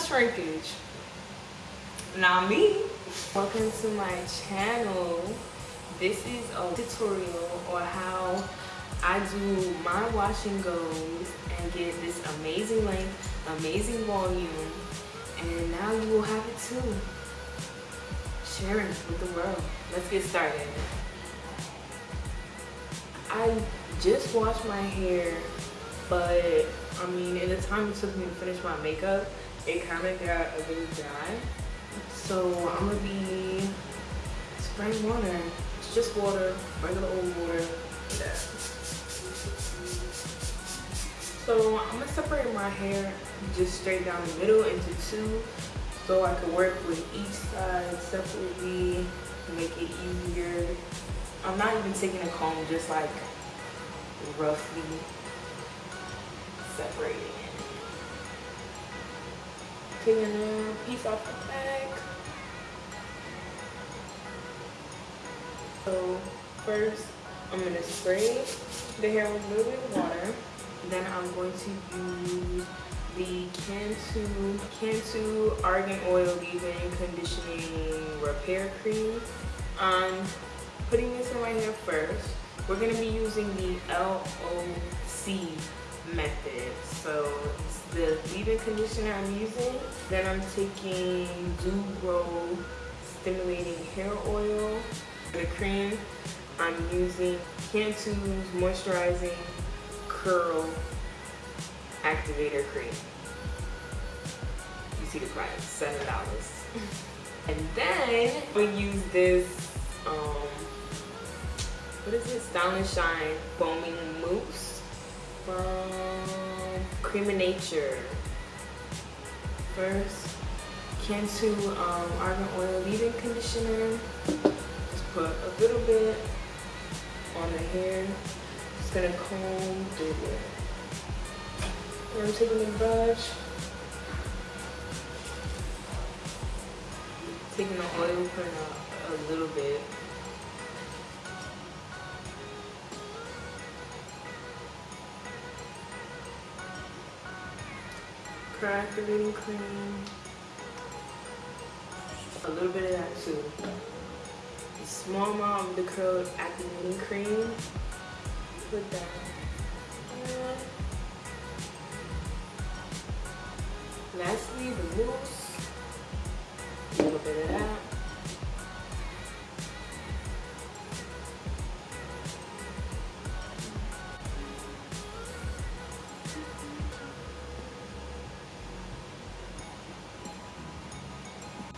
shrinkage. Not me. Welcome to my channel. This is a tutorial on how I do my wash and goes and get this amazing length, amazing volume, and now you will have it too. Sharing with the world. Let's get started. I just washed my hair, but I mean, in the time it took me to finish my makeup, it kind of got a bit dry. So I'm gonna be spraying water. It's just water, regular old water. Yeah. So I'm gonna separate my hair just straight down the middle into two so I can work with each side separately, make it easier. I'm not even taking a comb, just like roughly separating it. Taking a piece off the back. So first, I'm gonna spray the hair with a little bit of water. Then I'm going to use the Cantu, Cantu Argan Oil Leave-In Conditioning Repair Cream. I'm putting this in my hair first. We're gonna be using the LOC method. So the leave-in conditioner I'm using. Then I'm taking Grow Stimulating Hair Oil. The cream, I'm using Cantu's Moisturizing Curl Activator Cream. You see the price, $7. and then we use this, um, what is it? Style and Shine Foaming Mousse from Cream of Nature. First, Cantu um, Argan Oil Leave-In Conditioner. Just put a little bit on the hair Just gonna comb through it. And I'm taking the brush, taking the oil, putting a, a little bit. Curl activating cream. A little bit of that too. A small amount of the curl activating cream put that Lastly, the mousse. A little bit of that.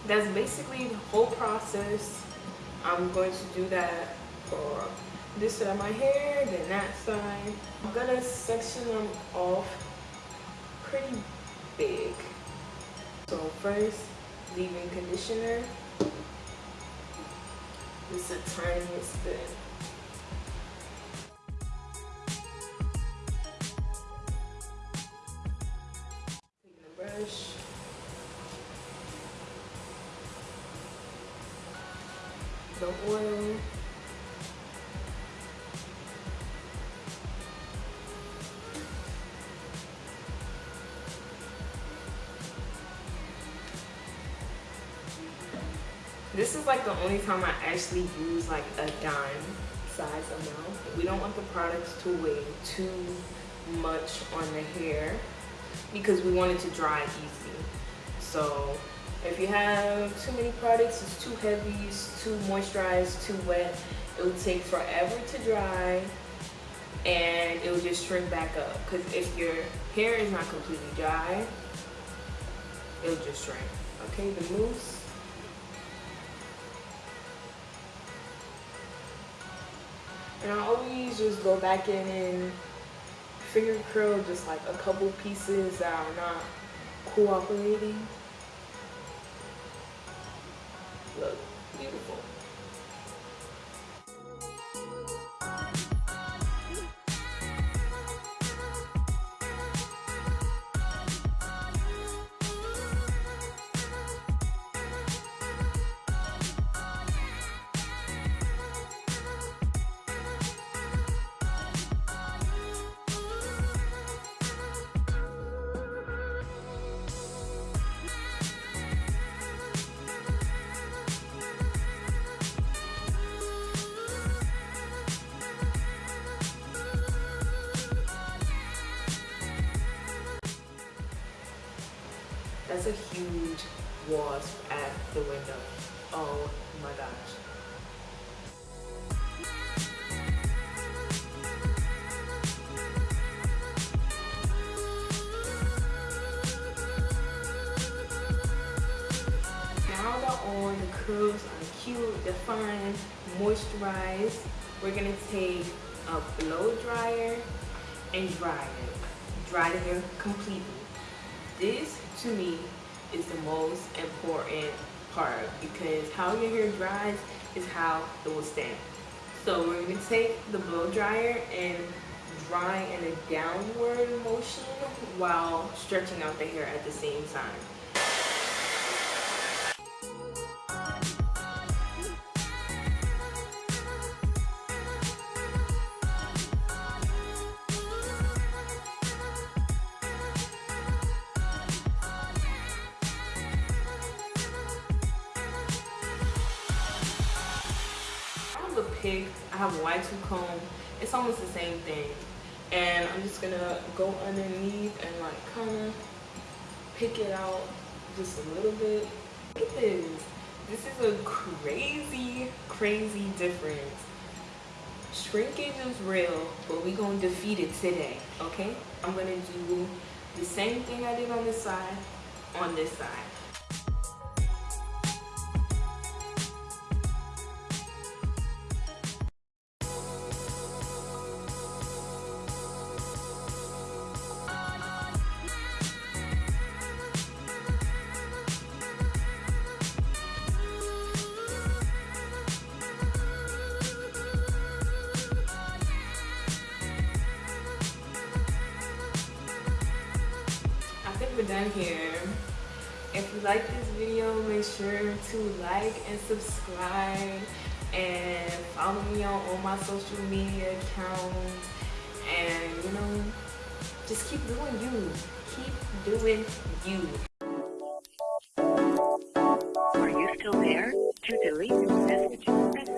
That's basically the whole process. I'm going to do that for this side of my hair, then that side. I'm gonna section them off pretty big. So first, leave-in conditioner. Is the tiniest bit. The oil. This is like the only time I actually use like a dime size amount. We don't want the products to weigh too much on the hair because we want it to dry easy. So if you have too many products, it's too heavy, it's too moisturized, too wet, it will take forever to dry and it will just shrink back up. Because if your hair is not completely dry, it'll just shrink. Okay, the mousse And I always just go back in and finger curl just like a couple pieces that are not cooperating. Look, beautiful. That's a huge wasp at the window. Oh my gosh. All the curls are cute, defined, moisturized, we're gonna take a blow dryer and dry it. Dry the hair completely. This, to me, is the most important part because how your hair dries is how it will stand. So we're gonna take the blow dryer and dry in a downward motion while stretching out the hair at the same time. A pig, I have a Y2 comb. It's almost the same thing. And I'm just gonna go underneath and like kind of pick it out just a little bit. Look at this. This is a crazy, crazy difference. Shrinkage is real, but we gonna defeat it today, okay? I'm gonna do the same thing I did on this side, on this side. We're done here. If you like this video, make sure to like and subscribe and follow me on all my social media accounts. And you know just keep doing you. Keep doing you